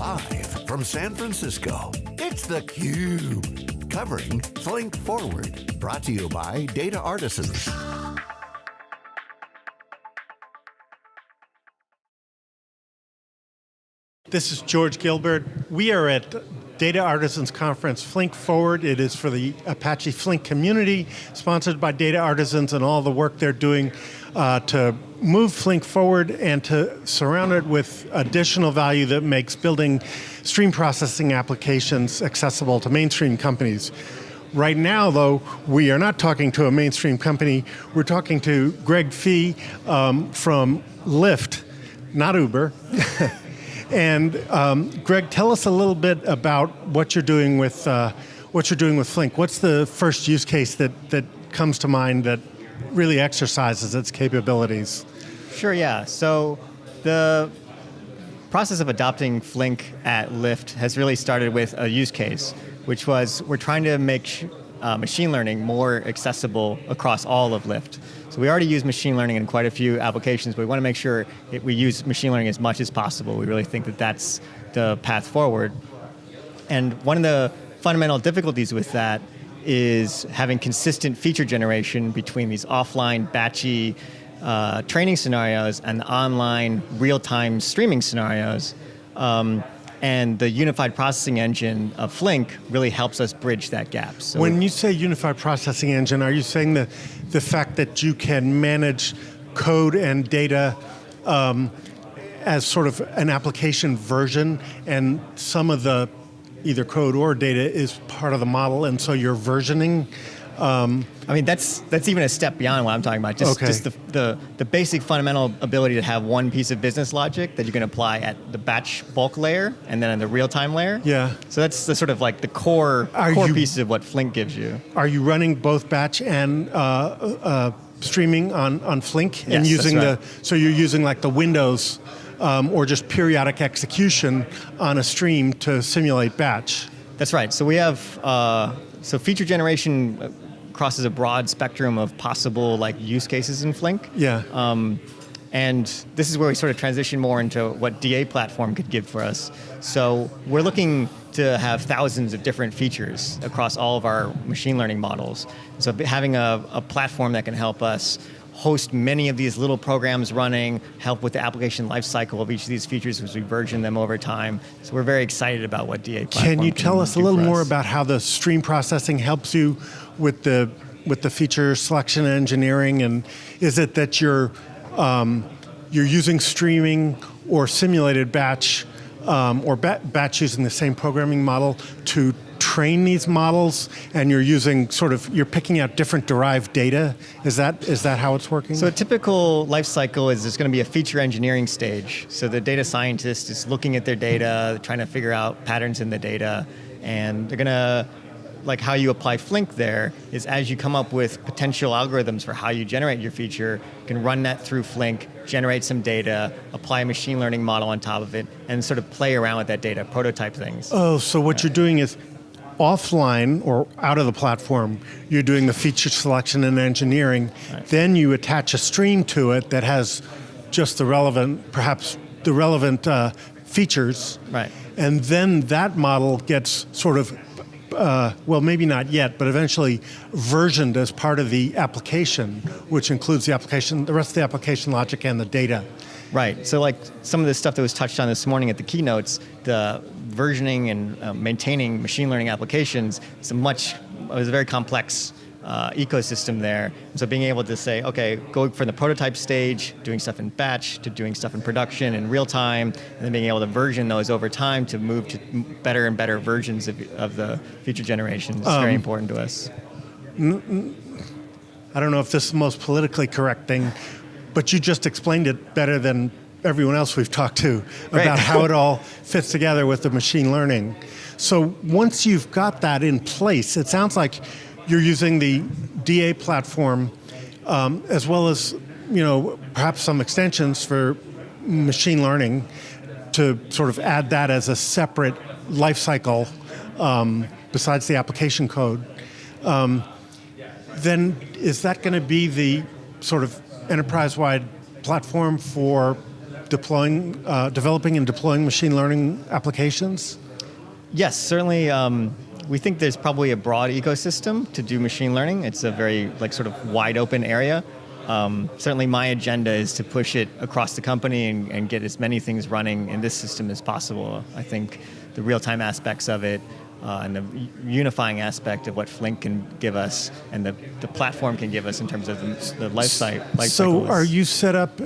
Live from San Francisco, it's theCUBE. Covering Flink Forward. Brought to you by Data Artisans. This is George Gilbert. We are at Data Artisans Conference Flink Forward. It is for the Apache Flink community, sponsored by Data Artisans and all the work they're doing uh, to move Flink forward and to surround it with additional value that makes building stream processing applications accessible to mainstream companies. Right now, though, we are not talking to a mainstream company. We're talking to Greg Fee um, from Lyft, not Uber. And um, Greg, tell us a little bit about what you're doing with uh, what you're doing with Flink. What's the first use case that that comes to mind that really exercises its capabilities? Sure. Yeah. So the process of adopting Flink at Lyft has really started with a use case, which was we're trying to make uh, machine learning more accessible across all of Lyft. So we already use machine learning in quite a few applications, but we want to make sure it, we use machine learning as much as possible. We really think that that's the path forward. And one of the fundamental difficulties with that is having consistent feature generation between these offline, batchy uh, training scenarios and online, real-time streaming scenarios. Um, and the unified processing engine of Flink really helps us bridge that gap. So when you say unified processing engine, are you saying the, the fact that you can manage code and data um, as sort of an application version and some of the either code or data is part of the model and so you're versioning um, I mean, that's that's even a step beyond what I'm talking about. Just, okay. just the, the, the basic fundamental ability to have one piece of business logic that you can apply at the batch bulk layer and then in the real-time layer. Yeah. So that's the sort of like the core, are core you, pieces of what Flink gives you. Are you running both batch and uh, uh, streaming on, on Flink? Yes, and using right. the So you're using like the Windows um, or just periodic execution on a stream to simulate batch? That's right. So we have, uh, so feature generation crosses a broad spectrum of possible like use cases in Flink. Yeah. Um, and this is where we sort of transition more into what DA platform could give for us. So we're looking to have thousands of different features across all of our machine learning models. So having a, a platform that can help us host many of these little programs running, help with the application lifecycle of each of these features as we version them over time. So we're very excited about what DA platform Can you tell can us a little more us. about how the stream processing helps you with the with the feature selection engineering, and is it that you're um, you're using streaming or simulated batch um, or ba batch using the same programming model to train these models and you're using sort of, you're picking out different derived data? Is that, is that how it's working? So a typical life cycle is there's going to be a feature engineering stage. So the data scientist is looking at their data, trying to figure out patterns in the data, and they're going to like how you apply Flink there is as you come up with potential algorithms for how you generate your feature, you can run that through Flink, generate some data, apply a machine learning model on top of it, and sort of play around with that data, prototype things. Oh, so what you're doing is offline or out of the platform, you're doing the feature selection and engineering, right. then you attach a stream to it that has just the relevant, perhaps the relevant uh, features. Right. And then that model gets sort of uh, well, maybe not yet, but eventually versioned as part of the application, which includes the application, the rest of the application logic and the data. Right, so like some of the stuff that was touched on this morning at the keynotes, the versioning and uh, maintaining machine learning applications, it's a much, it was a very complex uh, ecosystem there. So being able to say, okay, go from the prototype stage, doing stuff in batch, to doing stuff in production in real time, and then being able to version those over time to move to better and better versions of, of the feature generations is um, very important to us. I don't know if this is the most politically correct thing, but you just explained it better than everyone else we've talked to right. about how it all fits together with the machine learning. So once you've got that in place, it sounds like you're using the DA platform um, as well as you know perhaps some extensions for machine learning to sort of add that as a separate life cycle um, besides the application code. Um, then is that going to be the sort of enterprise-wide platform for deploying, uh, developing and deploying machine learning applications? Yes, certainly. Um, we think there's probably a broad ecosystem to do machine learning. It's a very like sort of wide open area. Um, certainly, my agenda is to push it across the company and, and, get as many things running in this system as possible. I think the real-time aspects of it uh, and the unifying aspect of what Flink can give us and the, the platform can give us in terms of the, the life, cycle. Life so, are you set up uh,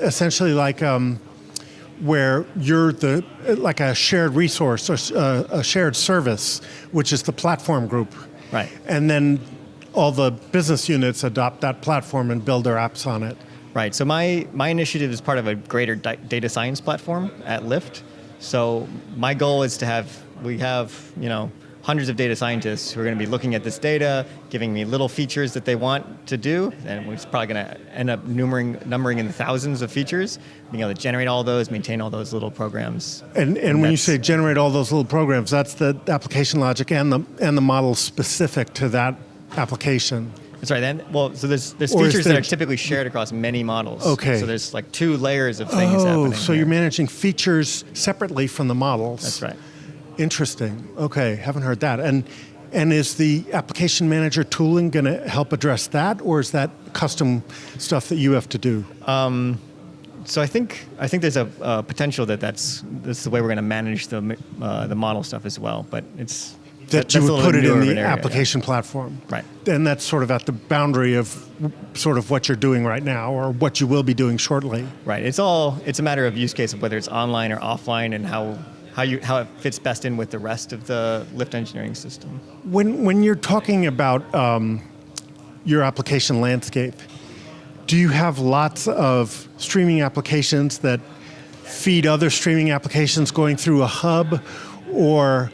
essentially like um, where you're the like a shared resource or uh, a shared service, which is the platform group, right? And then all the business units adopt that platform and build their apps on it. Right. So my my initiative is part of a greater data science platform at Lyft. So my goal is to have we have you know hundreds of data scientists who are going to be looking at this data, giving me little features that they want to do, and we're probably going to end up numbering, numbering in the thousands of features, being able to generate all those, maintain all those little programs. And, and, and when you say generate all those little programs, that's the application logic and the, and the model specific to that application. That's right. Then, well, so there's there's or features that are typically shared across many models. Okay. So there's like two layers of things oh, happening. so here. you're managing features separately from the models. That's right. Interesting. Okay, haven't heard that. And and is the application manager tooling going to help address that, or is that custom stuff that you have to do? Um, so I think I think there's a, a potential that that's that's the way we're going to manage the uh, the model stuff as well. But it's that, you would put it in the area, application yeah. platform, right? And that's sort of at the boundary of sort of what you're doing right now, or what you will be doing shortly. Right. It's all it's a matter of use case of whether it's online or offline, and how how you how it fits best in with the rest of the Lyft engineering system. When when you're talking about um, your application landscape, do you have lots of streaming applications that feed other streaming applications going through a hub, or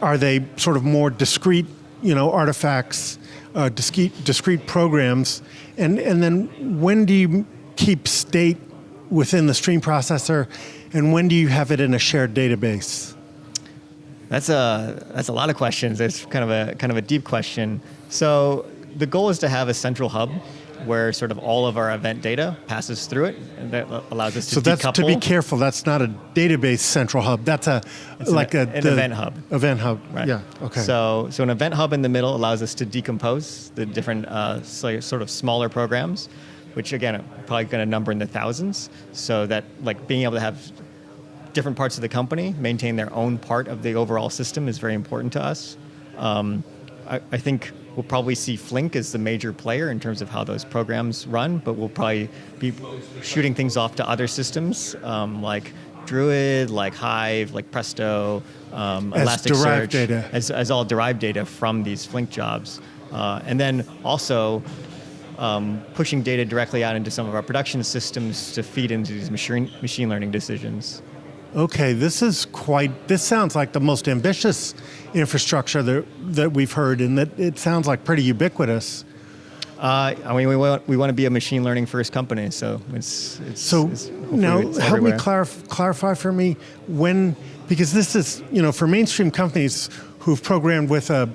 are they sort of more discrete, you know, artifacts, uh, discrete, discrete programs? And, and then when do you keep state within the stream processor and when do you have it in a shared database? That's a, that's a lot of questions. It's kind of a, kind of a deep question. So the goal is to have a central hub where sort of all of our event data passes through it, and that allows us to so that's decouple. to be careful. That's not a database central hub. That's a it's like an, a an event hub. Event hub. Right. Yeah. Okay. So so an event hub in the middle allows us to decompose the different uh, sort of smaller programs, which again are probably going to number in the thousands. So that like being able to have different parts of the company maintain their own part of the overall system is very important to us. Um, I, I think we'll probably see Flink as the major player in terms of how those programs run, but we'll probably be shooting things off to other systems um, like Druid, like Hive, like Presto, um, as Elasticsearch. As, as all derived data from these Flink jobs. Uh, and then also um, pushing data directly out into some of our production systems to feed into these machine, machine learning decisions. Okay, this is quite, this sounds like the most ambitious infrastructure that, that we've heard, and that it sounds like pretty ubiquitous. Uh, I mean, we want, we want to be a machine learning first company, so it's, it's so it's, now it's help me clarif- clarify for me when because this is you know for mainstream companies who've programmed with a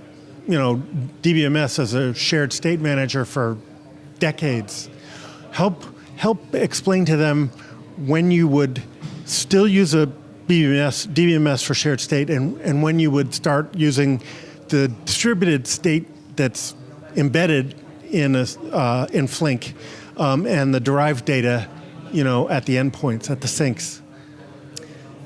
you know DBMS as a shared state manager for decades. Help help explain to them when you would still use a DBMS, DBMS for shared state and, and when you would start using the distributed state that's embedded in, a, uh, in Flink um, and the derived data you know, at the endpoints, at the sinks?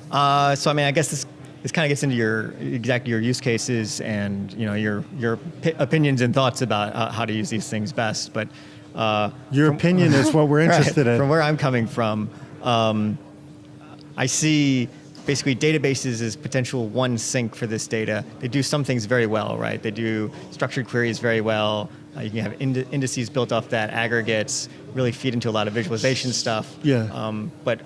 Uh, so I mean, I guess this this kind of gets into your exactly your use cases and you know your your opinions and thoughts about uh, how to use these things best. But uh, your from, opinion is what we're interested right, in. From where I'm coming from, um, I see basically databases as potential one sink for this data. They do some things very well, right? They do structured queries very well. Uh, you can have ind indices built off that, aggregates, really feed into a lot of visualization stuff. Yeah. Um, but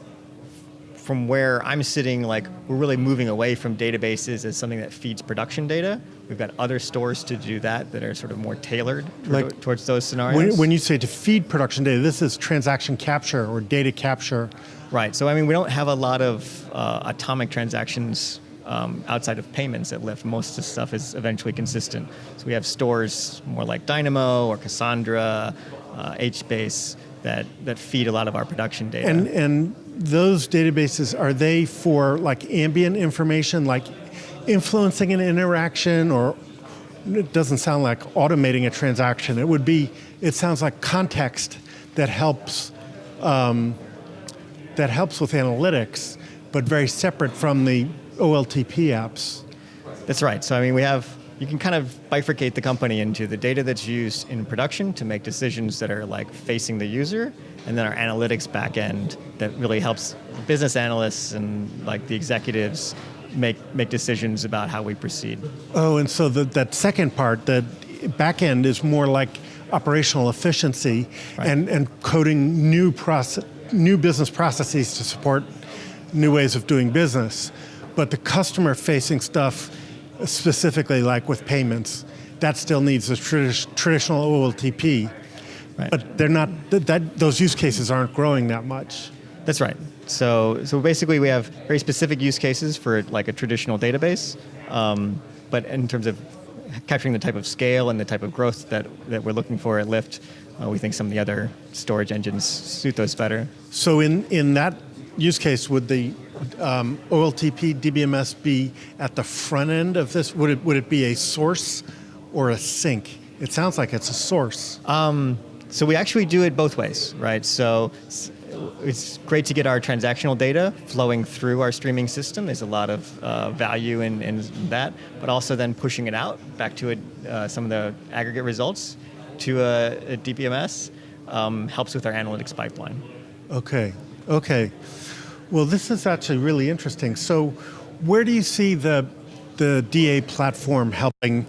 from where I'm sitting, like we're really moving away from databases as something that feeds production data. We've got other stores to do that that are sort of more tailored like, towards those scenarios. When, when you say to feed production data, this is transaction capture or data capture. Right. So I mean, we don't have a lot of uh, atomic transactions um, outside of payments at Lyft. Most of the stuff is eventually consistent. So we have stores more like Dynamo or Cassandra, uh, HBase that that feed a lot of our production data. And and those databases are they for like ambient information, like influencing an interaction, or it doesn't sound like automating a transaction. It would be. It sounds like context that helps um, that helps with analytics, but very separate from the OLTP apps. That's right. So I mean, we have you can kind of bifurcate the company into the data that's used in production to make decisions that are like facing the user, and then our analytics backend that really helps business analysts and like the executives make make decisions about how we proceed. Oh, and so the, that second part, the backend, is more like operational efficiency Right. and, and coding new process, new business processes to support new ways of doing business. But the customer-facing stuff, specifically like with payments, that still needs a tradi- traditional OLTP. Right. But they're not. That, that those use cases aren't growing that much. That's right. So, so basically, we have very specific use cases for like a traditional database, um, but in terms of capturing the type of scale and the type of growth that, that we're looking for at Lyft, uh, we think some of the other storage engines suit those better. So in, in that use case, would the um, OLTP DBMS be at the front end of this? Would it, would it be a source or a sink? It sounds like it's a source. So we actually do it both ways, right? So it's great to get our transactional data flowing through our streaming system. There's a lot of uh, value in, in that, but also then pushing it out back to a, uh, some of the aggregate results to a, a DBMS um, helps with our analytics pipeline. Okay, okay. Well, this is actually really interesting. So, where do you see the the DA platform helping?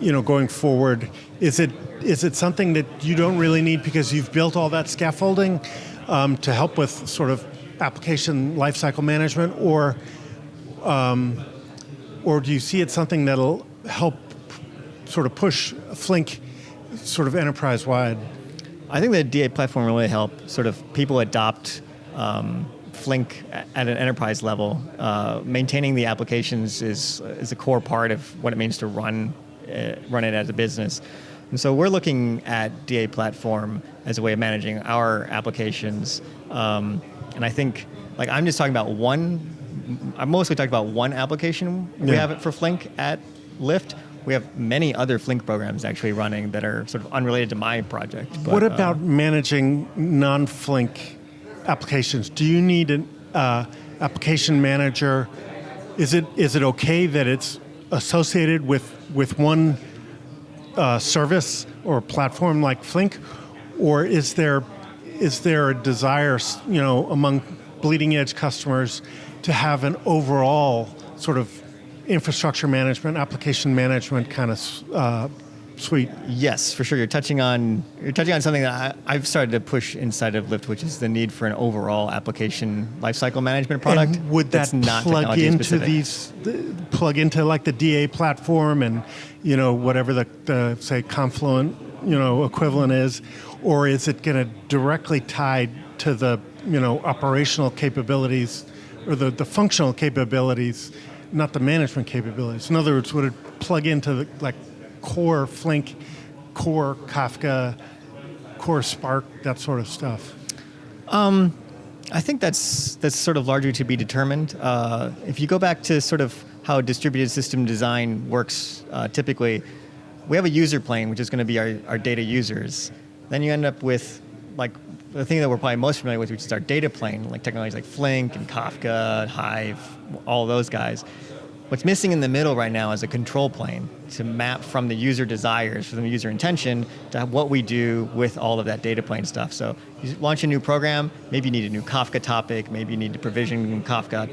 You know, going forward, is it is it something that you don't really need because you've built all that scaffolding um, to help with sort of application lifecycle management, or um, or do you see it something that'll help sort of push Flink sort of enterprise wide? I think the DA platform really help sort of people adopt um, Flink at an enterprise level. Uh, maintaining the applications is is a core part of what it means to run uh, run it as a business. And so we're looking at DA platform as a way of managing our applications. Um, and I think, like, I'm just talking about one. I'm mostly talking about one application we Yeah. have it for Flink at Lyft. We have many other Flink programs actually running that are sort of unrelated to my project. but, what uh, about managing non-Flink applications? Do you need an uh, application manager? Is it is it okay that it's associated with with one uh, service or platform like Flink, or is there is there a desire, you know, among bleeding edge customers to have an overall sort of infrastructure management, application management kind of uh, suite? Yes, for sure. You're touching on you're touching on something that I, I've started to push inside of Lyft, which is the need for an overall application lifecycle management product. And would that not plug into specific. these, th- plug into like the DA platform and, you know, whatever the, the say Confluent, you know, equivalent is, or is it going to directly tie to the, you know, operational capabilities or the, the functional capabilities, not the management capabilities? In other words, would it plug into the like core Flink, core Kafka, core Spark, that sort of stuff? I think that's that's sort of largely to be determined. Uh, if you go back to sort of how distributed system design works, uh, typically, we have a user plane, which is going to be our, our data users. Then you end up with like the thing that we're probably most familiar with, which is our data plane, like technologies like Flink and Kafka, Hive, all those guys. What's missing in the middle right now is a control plane to map from the user desires, from the user intention, to what we do with all of that data plane stuff. So you launch a new program, maybe you need a new Kafka topic, maybe you need to provision Kafka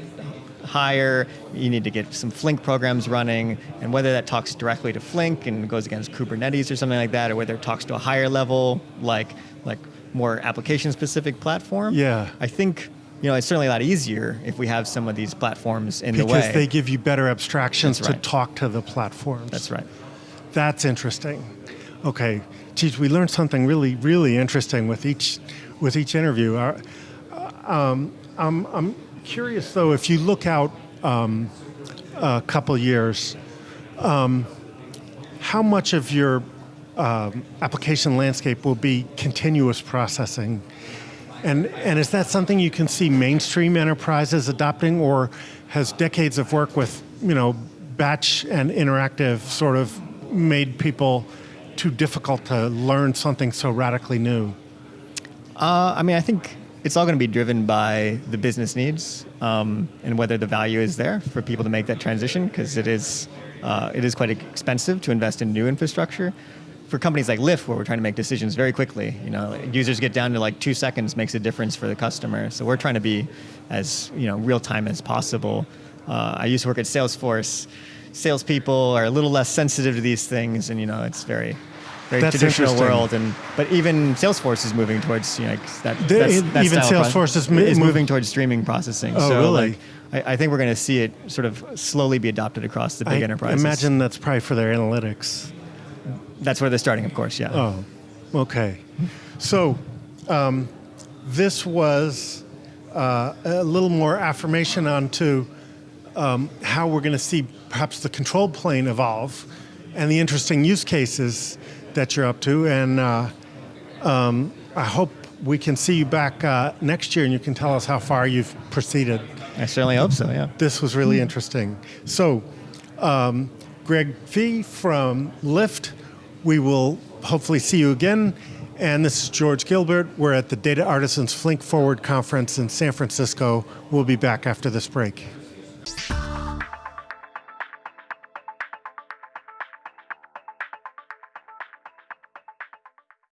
higher, you need to get some Flink programs running, and whether that talks directly to Flink and goes against Kubernetes or something like that, or whether it talks to a higher level, like like more application-specific platform. Yeah. I think you know it's certainly a lot easier if we have some of these platforms in the way. Because they give you better abstractions That's to talk to the platforms. That's right. That's interesting. Okay, geez, we learned something really, really interesting with each with each interview. Uh, um, I'm, I'm curious though, if you look out um, a couple years, um, how much of your um, application landscape will be continuous processing. And, and is that something you can see mainstream enterprises adopting, or has decades of work with you know batch and interactive sort of made people too difficult to learn something so radically new? Uh, I mean, I think it's all going to be driven by the business needs um, and whether the value is there for people to make that transition, because it is uh, it is quite expensive to invest in new infrastructure. For companies like Lyft, where we're trying to make decisions very quickly, you know, users get down to like two seconds makes a difference for the customer. So we're trying to be as you know real time as possible. Uh, I used to work at Salesforce. Salespeople are a little less sensitive to these things, and you know, it's very very That's traditional world. And but even Salesforce is moving towards you know that. The- that's, that even Salesforce is mo- is moving towards streaming processing. Oh, so really? like, I, I think we're going to see it sort of slowly be adopted across the big enterprise. I enterprises. imagine that's probably for their analytics. That's where they're starting, of course. Yeah. Oh, okay. So um, this was uh, a little more affirmation onto um, how we're going to see perhaps the control plane evolve and the interesting use cases that you're up to. And uh, um, I hope we can see you back uh, next year and you can tell us how far you've proceeded. I certainly hope so. Yeah. This was really interesting. So, um, Greg Fee from Lyft, we will hopefully see you again. And this is George Gilbert. We're at the Data Artisans Flink Forward Conference in San Francisco. We'll be back after this break.